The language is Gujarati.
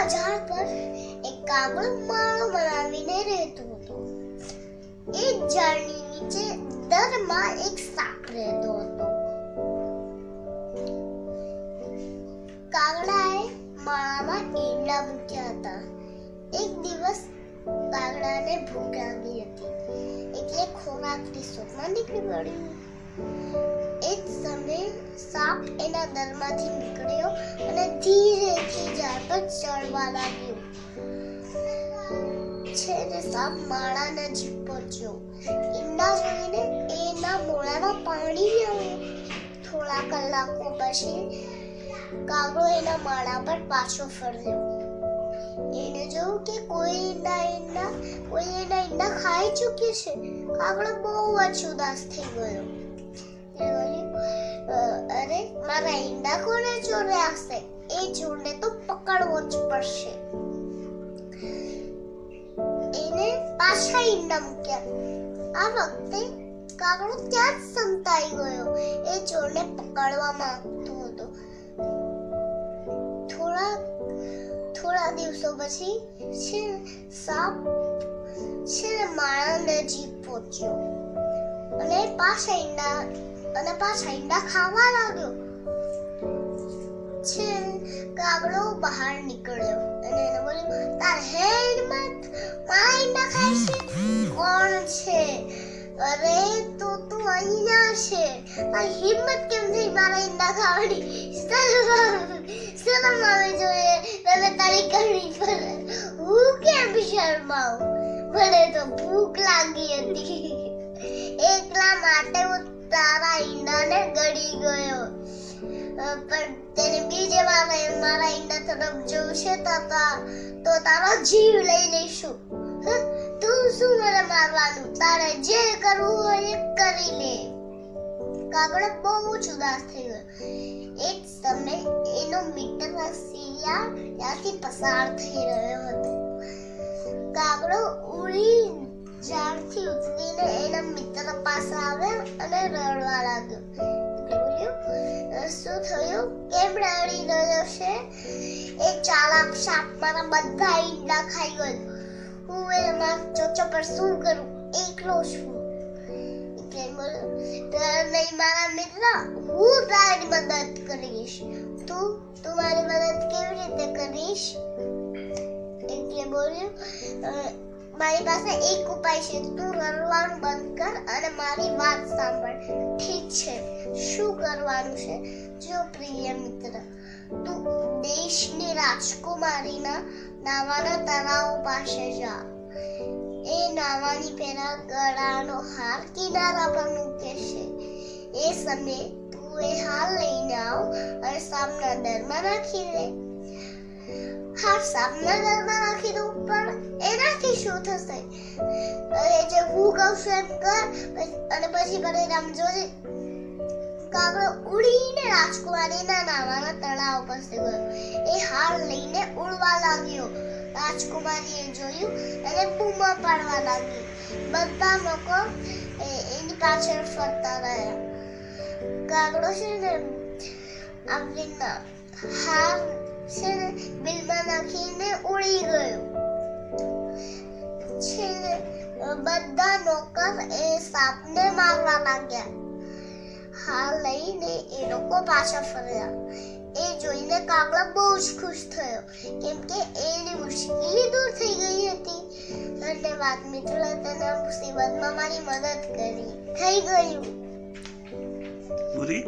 મોટા ઝાડ એક કાગડો માળો બનાવીને રહેતો હતો. એ ઝાડની નીચે દરમાં એક સાપ રહેતો હતો. કાગડાએ માળામાં ઈંડા મૂક્યા હતા. એક દિવસ કાગડાને ભૂખ લાગી હતી. એટલે ખોરાકની શોધમાં નીકળી પડ્યું. એ જ સમયે સાપ એના દરમાંથી નીકળ્યો અને ધીરેથી લાગ્યું ચડવા ને છેલ્લે સાપ માળા જીપ પહોંચ્યો ઈંડા જોઈને એના મોળામાં પાણી આવ્યું થોડા કલાકો પછી કાગડો એના માળા પર પાછો ફર્યો. એને જોયું કે કોઈ ઈંડા ઈંડા કોઈ એના ઈંડા ખાઈ ચૂક્યું છે. કાગડો બહુ જ ઉદાસ થઈ ગયો. એ બોલ્યું, "અ, અરે મારા ઈંડા કોને ચોર્યા હશે એ તો પકડવો જ પડશે. એને પાછા ઈંડા મૂક્યા આ વખતે કાગડો ત્યાં જ સંતાઈ ગયો. એ ચોરને પકડવા માંગતો હતો. થોડા થોડા દિવસો પછી છે સાપ છે માળા નજીક પહોંચ્યો. અને પાછા ઈંડા, અને પાછા ઈંડા ખાવા લાગ્યો. છે કાગડો બહાર નીકળ્યો. અને એને બોલ્યું, તાર હેડમાં હિંમત નખાય છે? કોણ છે? અરે તો, તું અહીંયા છે. તારી હિંમત કેમ થઈ મારા ઈંડા ખાવાની શરમ આવે જોઈએ. તને તારી કરણી પર હું કેમ શરમાવું? મને તો ભૂખ લાગી હતી. એકલા માટે હું તારા ઈંડાને ગળી ગયો. પણ તેને બીજે મારા ઈંડા તરફ જોશે તાતા તો તારો જીવ લઈ લઈશું તું શું મને મારવાનું તારે જે કરવું હોય એ કરી લે કાગડો બહુ જ ઉદાસ થઈ ગયો એક સમય એનો મિત્ર સિયા ત્યાંથી પસાર થઈ રહ્યો હતો કાગડો ઉડી ઝાડથી ઉતરીને એના મિત્ર પાસે આવ્યો અને રડવા લાગ્યો કેમ રડી રહ્યો છે એ ચાલાક સાપ મારા બધા ઈંડા ખાઈ ગયો. હું એના ચોચો પર શું કરું? એકલો છું. એટલે મારા મિત્ર હું તારી મદદ કરીશ. તું તું મારી મદદ કેવી રીતે કરીશ? એટલે બોલ્યું મારી પાસે એક ઉપાય છે. તું રડવાનું બંધ કર અને મારી વાત સાંભળ. શું કરવાનું છે? જો પ્રિય મિત્ર, તું દેશની રાજકુમારીના નાવાના તળાવ પાસે જા. એ નાવાની પહેલા ગળાનો હાર કિનારા પર મૂકે છે એ સમયે તું એ હાર લઈને આવ અને સામના દરમાં રાખી દે. હાર સામના દરમાં રાખી દઉં, પણ એનાથી શું થશે? અરે, જે હું કહું છું એમ કર, અને પછી પરિણામ જોજે. કાગડો ઉડીને રાજકુમારીના નાવાના તળાવ પાસે ગયો. એ હાર લઈને ઉડવા લાગ્યો. રાજકુમારીએ જોયું અને બૂમા પાડવા લાગી બધા લોકો એની પાછળ ફરતા રહ્યા. કાગડો છે ને આવી હાર છે ને બિલમાં નાખીને ઉડી ગયો. છે બધા નોકર એ સાપને મારવા લાગ્યા. હાર લઈને એ લોકો પાછા ફર્યા. એ જોઈને કાગડો બહુ જ ખુશ થયો. કેમ કે એની મુશ્કેલી દૂર થઈ ગઈ હતી. ધન્યવાદ મિત્રો તને મુસીબતમાં મારી મદદ કરી. થઈ ગયું. પૂરી